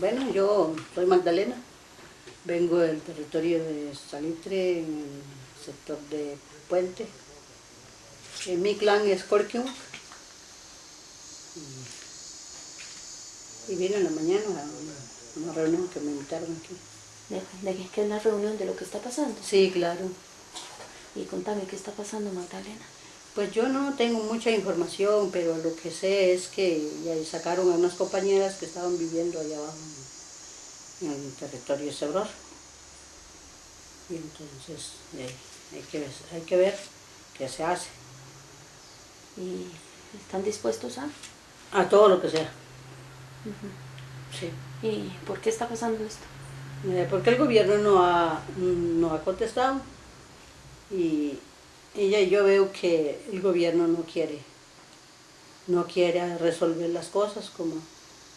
Bueno, yo soy Magdalena, vengo del territorio de Salitre, en el sector de Puente. Eh, mi clan es Corquium. Y, y vine en la mañana a una, reunión que me invitaron aquí. ¿De, de qué es la reunión de lo que está pasando? Sí, claro. Y contame, ¿qué está pasando, Magdalena? Pues yo no tengo mucha información, pero lo que sé es que ya sacaron a unas compañeras que estaban viviendo allá abajo en el territorio Cebror. Y entonces eh, hay, que, hay que ver qué se hace. ¿Y están dispuestos a? A todo lo que sea. Sí. ¿Y por qué está pasando esto? Eh, porque el gobierno no ha, no ha contestado y y yo veo que el gobierno no quiere, no quiere resolver las cosas como,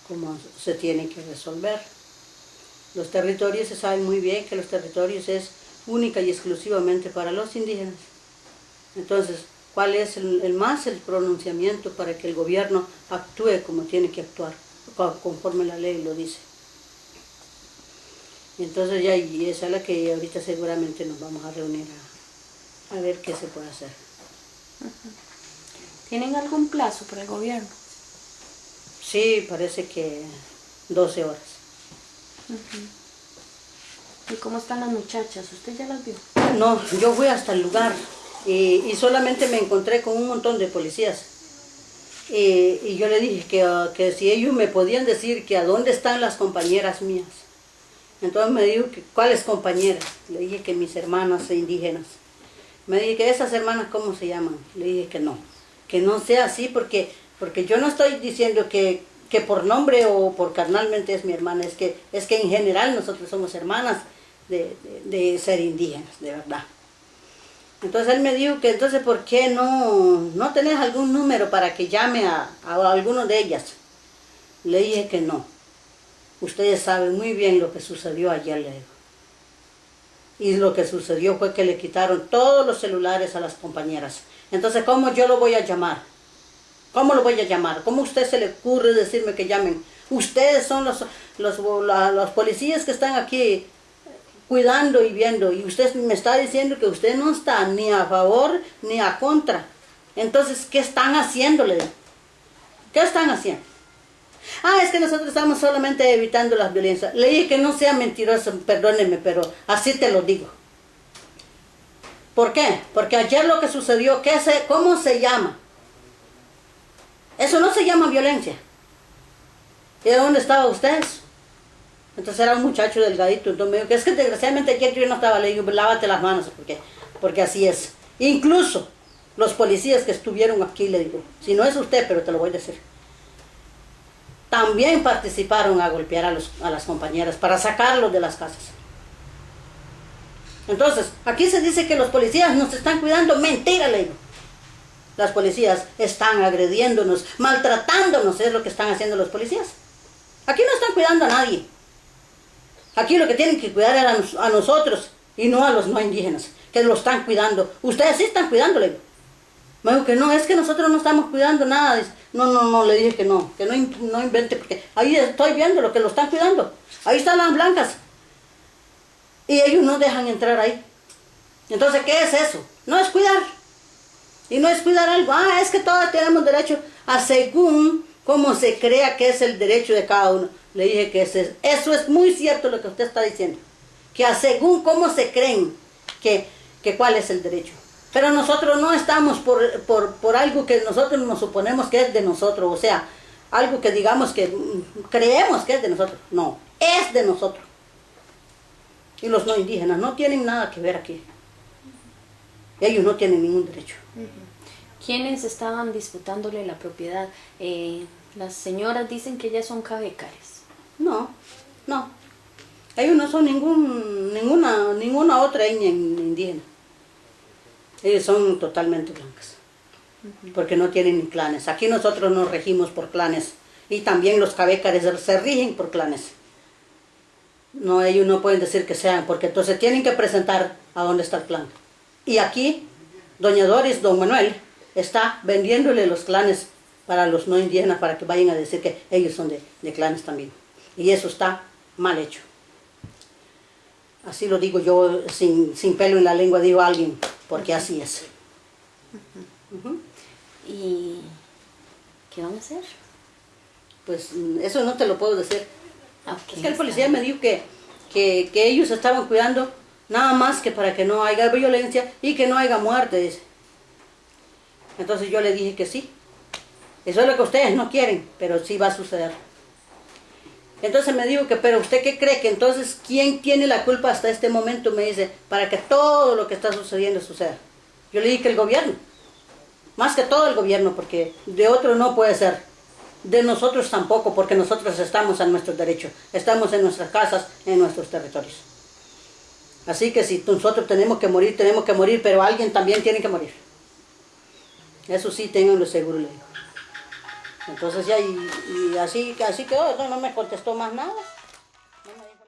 como se tienen que resolver. Los territorios se saben muy bien que los territorios es única y exclusivamente para los indígenas. Entonces, ¿cuál es el, más el pronunciamiento para que el gobierno actúe como tiene que actuar, conforme la ley lo dice? entonces ya, y esa es la que ahorita seguramente nos vamos a reunir a ver qué se puede hacer. ¿Tienen algún plazo por el gobierno? Sí, parece que 12 horas. ¿Y cómo están las muchachas? ¿Usted ya las vio? No, yo fui hasta el lugar y, solamente me encontré con un montón de policías. Y, yo le dije que, que, si ellos me podían decir que a dónde están las compañeras mías. Entonces me dijo que cuáles compañeras. Le dije que mis hermanas indígenas. Me dije que esas hermanas, ¿cómo se llaman? Le dije que no, que no sea así porque, porque yo no estoy diciendo que, que por nombre o por carnalmente es mi hermana, es que, es que en general nosotros somos hermanas de, de, ser indígenas, de verdad. Entonces él me dijo que entonces ¿por qué no, no tenés algún número para que llame a, a alguno de ellas? Le dije que no. Ustedes saben muy bien lo que sucedió ayer, le digo. Y lo que sucedió fue que le quitaron todos los celulares a las compañeras. Entonces, ¿cómo yo lo voy a llamar? ¿Cómo lo voy a llamar? ¿Cómo a usted se le ocurre decirme que llamen? Ustedes son los, los, los policías que están aquí cuidando y viendo. Y usted me está diciendo que usted no está ni a favor ni a contra. Entonces, ¿qué están haciéndole? ¿Qué están haciendo? Ah, es que nosotros estamos solamente evitando las violencias. Le dije que no sea mentiroso, perdóneme, pero así te lo digo. ¿Por qué? Porque ayer lo que sucedió, ¿qué se, ¿cómo se llama? Eso no se llama violencia. ¿Y de dónde estaban ustedes? Entonces era un muchacho delgadito, entonces me dijo que es que desgraciadamente ayer yo no estaba, le digo, lávate las manos, porque, porque así es. Incluso los policías que estuvieron aquí, le digo, si no es usted, pero te lo voy a decir también participaron a golpear a, los, a las compañeras para sacarlos de las casas. Entonces, aquí se dice que los policías nos están cuidando. Mentira, le. Las policías están agrediéndonos, maltratándonos, es lo que están haciendo los policías. Aquí no están cuidando a nadie. Aquí lo que tienen que cuidar es a, nosotros y no a los no indígenas, que lo están cuidando. Ustedes sí están cuidando, le digo. Me dijo que no, es que nosotros no estamos cuidando nada. No, no, no, le dije que no, que no, no invente, porque ahí estoy viendo lo que lo están cuidando. Ahí están las blancas. Y ellos no dejan entrar ahí. Entonces, ¿qué es eso? No es cuidar. Y no es cuidar algo. Ah, es que todos tenemos derecho a según cómo se crea que es el derecho de cada uno. Le dije que eso es, eso es muy cierto lo que usted está diciendo. Que a según cómo se creen que, que cuál es el derecho. Pero nosotros no estamos por, por, algo que nosotros nos suponemos que es de nosotros, o sea, algo que digamos que creemos que es de nosotros. No, es de nosotros. Y los no indígenas no tienen nada que ver aquí. Ellos no tienen ningún derecho. ¿Quiénes estaban disputándole la propiedad? Eh, las señoras dicen que ellas son cabecares. No, no. Ellos no son ningún, ninguna, ninguna otra etnia indígena. Ellos son totalmente blancas, porque no tienen ni clanes. Aquí nosotros nos regimos por clanes y también los cabécares se rigen por clanes. No, ellos no pueden decir que sean, porque entonces tienen que presentar a dónde está el clan. Y aquí, doña Doris, don Manuel, está vendiéndole los clanes para los no indígenas para que vayan a decir que ellos son de, de clanes también. Y eso está mal hecho. Así lo digo yo sin, sin pelo en la lengua, digo a alguien, porque así es. ¿Y qué van a hacer? Pues eso no te lo puedo decir. Ok, Es que el policía me dijo que, que, que ellos estaban cuidando nada más que para que no haya violencia y que no haya muerte. dice. Entonces yo le dije que sí. Eso es lo que ustedes no quieren, pero sí va a suceder. Entonces me dijo que, pero usted qué cree que entonces quién tiene la culpa hasta este momento, me dice, para que todo lo que está sucediendo suceda. Yo le dije que el gobierno, más que todo el gobierno, porque de otro no puede ser. De nosotros tampoco, porque nosotros estamos en nuestros derechos, estamos en nuestras casas, en nuestros territorios. Así que si nosotros tenemos que morir, tenemos que morir, pero alguien también tiene que morir. Eso sí, tenganlo seguro, le digo. Entonces ya, y, así, así quedó, no, no me contestó más nada.